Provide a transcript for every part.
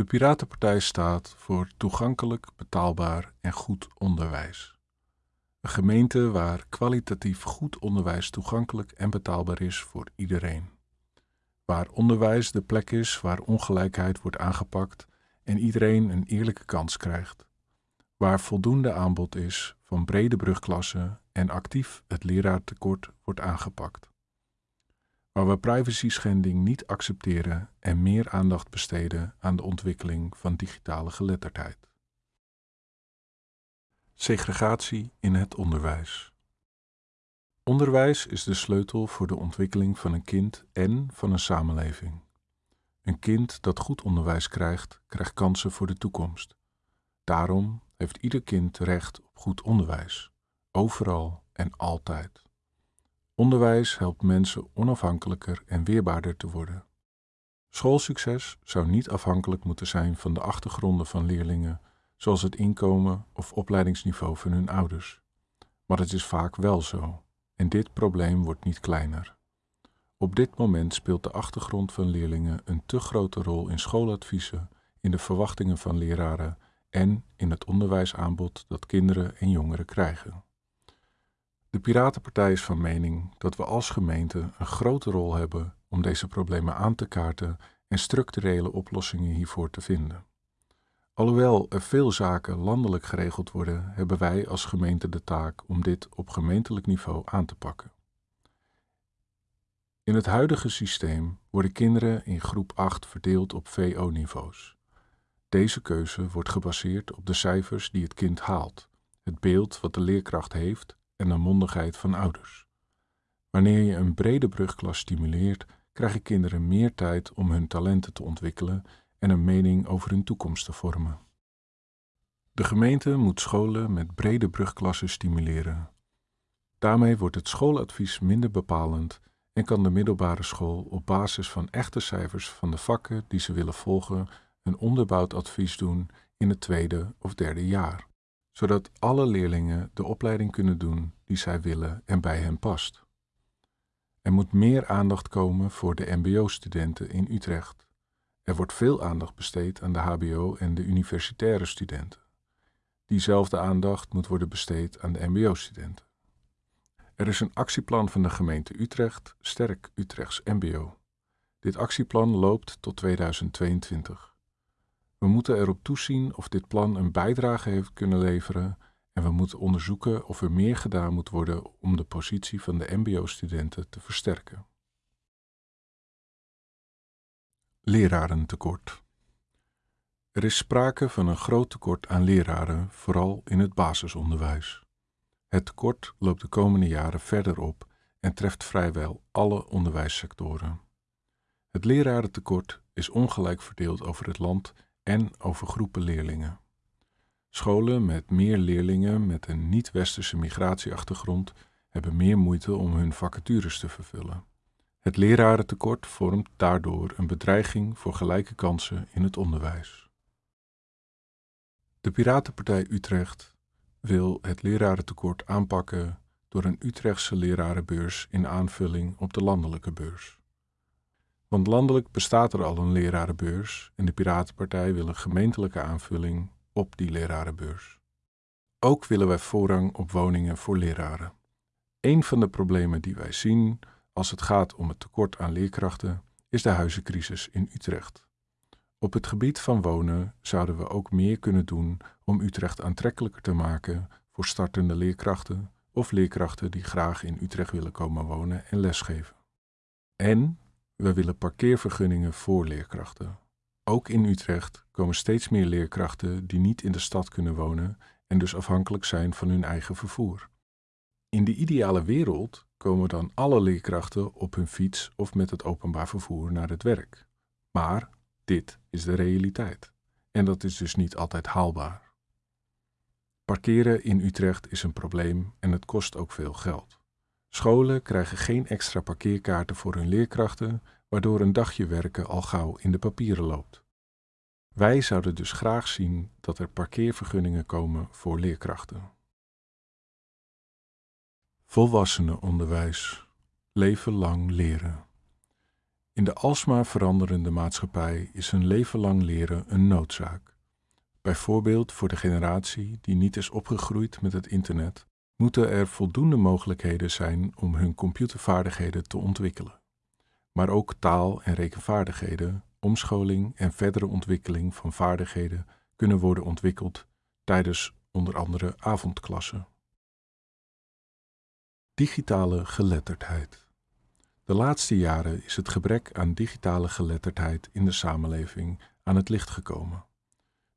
De Piratenpartij staat voor toegankelijk, betaalbaar en goed onderwijs. Een gemeente waar kwalitatief goed onderwijs toegankelijk en betaalbaar is voor iedereen. Waar onderwijs de plek is waar ongelijkheid wordt aangepakt en iedereen een eerlijke kans krijgt. Waar voldoende aanbod is van brede brugklassen en actief het leraartekort wordt aangepakt waar we privacy-schending niet accepteren en meer aandacht besteden aan de ontwikkeling van digitale geletterdheid. Segregatie in het onderwijs. Onderwijs is de sleutel voor de ontwikkeling van een kind en van een samenleving. Een kind dat goed onderwijs krijgt, krijgt kansen voor de toekomst. Daarom heeft ieder kind recht op goed onderwijs, overal en altijd. Onderwijs helpt mensen onafhankelijker en weerbaarder te worden. Schoolsucces zou niet afhankelijk moeten zijn van de achtergronden van leerlingen, zoals het inkomen of opleidingsniveau van hun ouders. Maar het is vaak wel zo, en dit probleem wordt niet kleiner. Op dit moment speelt de achtergrond van leerlingen een te grote rol in schooladviezen, in de verwachtingen van leraren en in het onderwijsaanbod dat kinderen en jongeren krijgen. De Piratenpartij is van mening dat we als gemeente een grote rol hebben om deze problemen aan te kaarten en structurele oplossingen hiervoor te vinden. Alhoewel er veel zaken landelijk geregeld worden, hebben wij als gemeente de taak om dit op gemeentelijk niveau aan te pakken. In het huidige systeem worden kinderen in groep 8 verdeeld op VO-niveaus. Deze keuze wordt gebaseerd op de cijfers die het kind haalt, het beeld wat de leerkracht heeft en de mondigheid van ouders. Wanneer je een brede brugklas stimuleert, krijgen kinderen meer tijd om hun talenten te ontwikkelen en een mening over hun toekomst te vormen. De gemeente moet scholen met brede brugklassen stimuleren. Daarmee wordt het schooladvies minder bepalend en kan de middelbare school op basis van echte cijfers van de vakken die ze willen volgen een onderbouwd advies doen in het tweede of derde jaar zodat alle leerlingen de opleiding kunnen doen die zij willen en bij hen past. Er moet meer aandacht komen voor de MBO-studenten in Utrecht. Er wordt veel aandacht besteed aan de HBO- en de universitaire studenten. Diezelfde aandacht moet worden besteed aan de MBO-studenten. Er is een actieplan van de gemeente Utrecht, Sterk Utrechts MBO. Dit actieplan loopt tot 2022. We moeten erop toezien of dit plan een bijdrage heeft kunnen leveren en we moeten onderzoeken of er meer gedaan moet worden om de positie van de MBO-studenten te versterken. Lerarentekort. Er is sprake van een groot tekort aan leraren, vooral in het basisonderwijs. Het tekort loopt de komende jaren verder op en treft vrijwel alle onderwijssectoren. Het lerarentekort is ongelijk verdeeld over het land en over groepen leerlingen. Scholen met meer leerlingen met een niet-westerse migratieachtergrond hebben meer moeite om hun vacatures te vervullen. Het lerarentekort vormt daardoor een bedreiging voor gelijke kansen in het onderwijs. De Piratenpartij Utrecht wil het lerarentekort aanpakken door een Utrechtse lerarenbeurs in aanvulling op de landelijke beurs. Want landelijk bestaat er al een lerarenbeurs en de Piratenpartij wil een gemeentelijke aanvulling op die lerarenbeurs. Ook willen wij voorrang op woningen voor leraren. Een van de problemen die wij zien als het gaat om het tekort aan leerkrachten is de huizencrisis in Utrecht. Op het gebied van wonen zouden we ook meer kunnen doen om Utrecht aantrekkelijker te maken voor startende leerkrachten of leerkrachten die graag in Utrecht willen komen wonen en lesgeven. En we willen parkeervergunningen voor leerkrachten. Ook in Utrecht komen steeds meer leerkrachten die niet in de stad kunnen wonen en dus afhankelijk zijn van hun eigen vervoer. In de ideale wereld komen dan alle leerkrachten op hun fiets of met het openbaar vervoer naar het werk. Maar dit is de realiteit. En dat is dus niet altijd haalbaar. Parkeren in Utrecht is een probleem en het kost ook veel geld. Scholen krijgen geen extra parkeerkaarten voor hun leerkrachten, waardoor een dagje werken al gauw in de papieren loopt. Wij zouden dus graag zien dat er parkeervergunningen komen voor leerkrachten. Volwassenenonderwijs. Leven lang leren. In de alsmaar veranderende maatschappij is een leven lang leren een noodzaak. Bijvoorbeeld voor de generatie die niet is opgegroeid met het internet, moeten er voldoende mogelijkheden zijn om hun computervaardigheden te ontwikkelen. Maar ook taal- en rekenvaardigheden, omscholing en verdere ontwikkeling van vaardigheden kunnen worden ontwikkeld tijdens onder andere avondklassen. Digitale geletterdheid. De laatste jaren is het gebrek aan digitale geletterdheid in de samenleving aan het licht gekomen.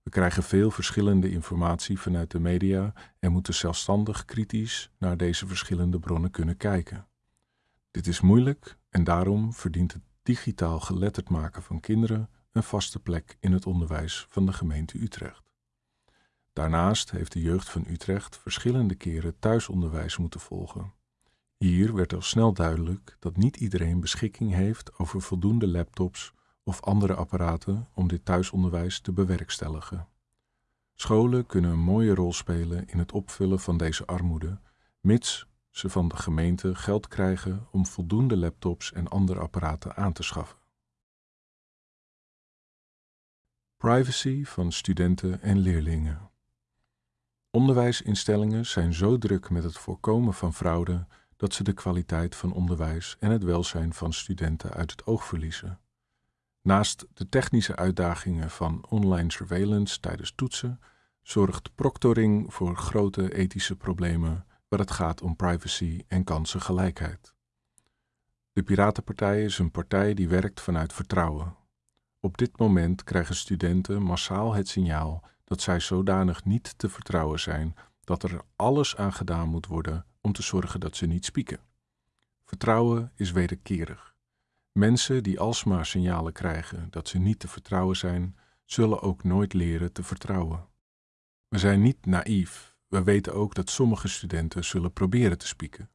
We krijgen veel verschillende informatie vanuit de media en moeten zelfstandig kritisch naar deze verschillende bronnen kunnen kijken. Dit is moeilijk en daarom verdient het digitaal geletterd maken van kinderen een vaste plek in het onderwijs van de gemeente Utrecht. Daarnaast heeft de jeugd van Utrecht verschillende keren thuisonderwijs moeten volgen. Hier werd al snel duidelijk dat niet iedereen beschikking heeft over voldoende laptops of andere apparaten om dit thuisonderwijs te bewerkstelligen. Scholen kunnen een mooie rol spelen in het opvullen van deze armoede, mits ze van de gemeente geld krijgen om voldoende laptops en andere apparaten aan te schaffen. Privacy van studenten en leerlingen. Onderwijsinstellingen zijn zo druk met het voorkomen van fraude dat ze de kwaliteit van onderwijs en het welzijn van studenten uit het oog verliezen. Naast de technische uitdagingen van online surveillance tijdens toetsen, zorgt proctoring voor grote ethische problemen waar het gaat om privacy en kansengelijkheid. De Piratenpartij is een partij die werkt vanuit vertrouwen. Op dit moment krijgen studenten massaal het signaal dat zij zodanig niet te vertrouwen zijn dat er alles aan gedaan moet worden om te zorgen dat ze niet spieken. Vertrouwen is wederkerig. Mensen die alsmaar signalen krijgen dat ze niet te vertrouwen zijn, zullen ook nooit leren te vertrouwen. We zijn niet naïef. We weten ook dat sommige studenten zullen proberen te spieken.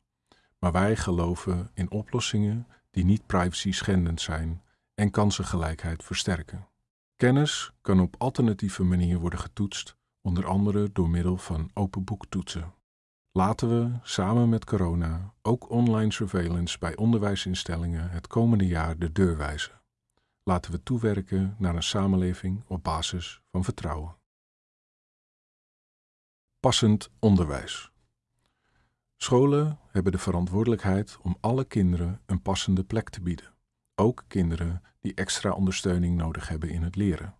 Maar wij geloven in oplossingen die niet privacy schendend zijn en kansengelijkheid versterken. Kennis kan op alternatieve manier worden getoetst, onder andere door middel van open boektoetsen. Laten we samen met corona ook online surveillance bij onderwijsinstellingen het komende jaar de deur wijzen. Laten we toewerken naar een samenleving op basis van vertrouwen. Passend onderwijs. Scholen hebben de verantwoordelijkheid om alle kinderen een passende plek te bieden, ook kinderen die extra ondersteuning nodig hebben in het leren.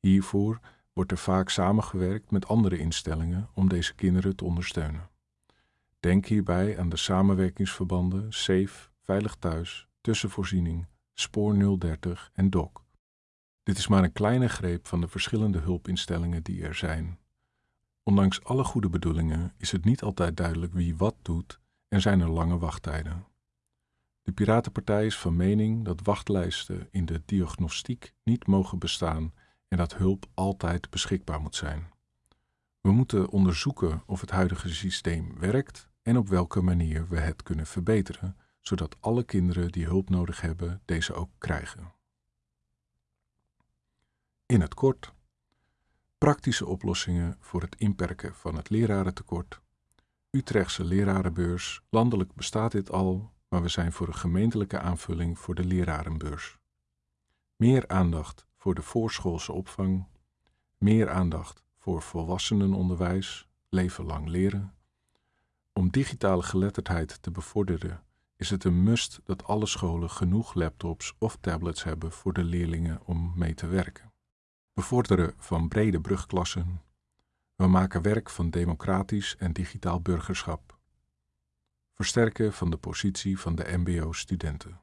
Hiervoor wordt er vaak samengewerkt met andere instellingen om deze kinderen te ondersteunen. Denk hierbij aan de samenwerkingsverbanden SAFE, Veilig Thuis, Tussenvoorziening, Spoor 030 en DOC. Dit is maar een kleine greep van de verschillende hulpinstellingen die er zijn. Ondanks alle goede bedoelingen is het niet altijd duidelijk wie wat doet en zijn er lange wachttijden. De Piratenpartij is van mening dat wachtlijsten in de diagnostiek niet mogen bestaan en dat hulp altijd beschikbaar moet zijn. We moeten onderzoeken of het huidige systeem werkt en op welke manier we het kunnen verbeteren, zodat alle kinderen die hulp nodig hebben deze ook krijgen. In het kort. Praktische oplossingen voor het inperken van het lerarentekort. Utrechtse lerarenbeurs. Landelijk bestaat dit al, maar we zijn voor een gemeentelijke aanvulling voor de lerarenbeurs. Meer aandacht voor de voorschoolse opvang. Meer aandacht voor volwassenenonderwijs, leven lang leren. Om digitale geletterdheid te bevorderen is het een must dat alle scholen genoeg laptops of tablets hebben voor de leerlingen om mee te werken. Bevorderen van brede brugklassen. We maken werk van democratisch en digitaal burgerschap. Versterken van de positie van de MBO-studenten.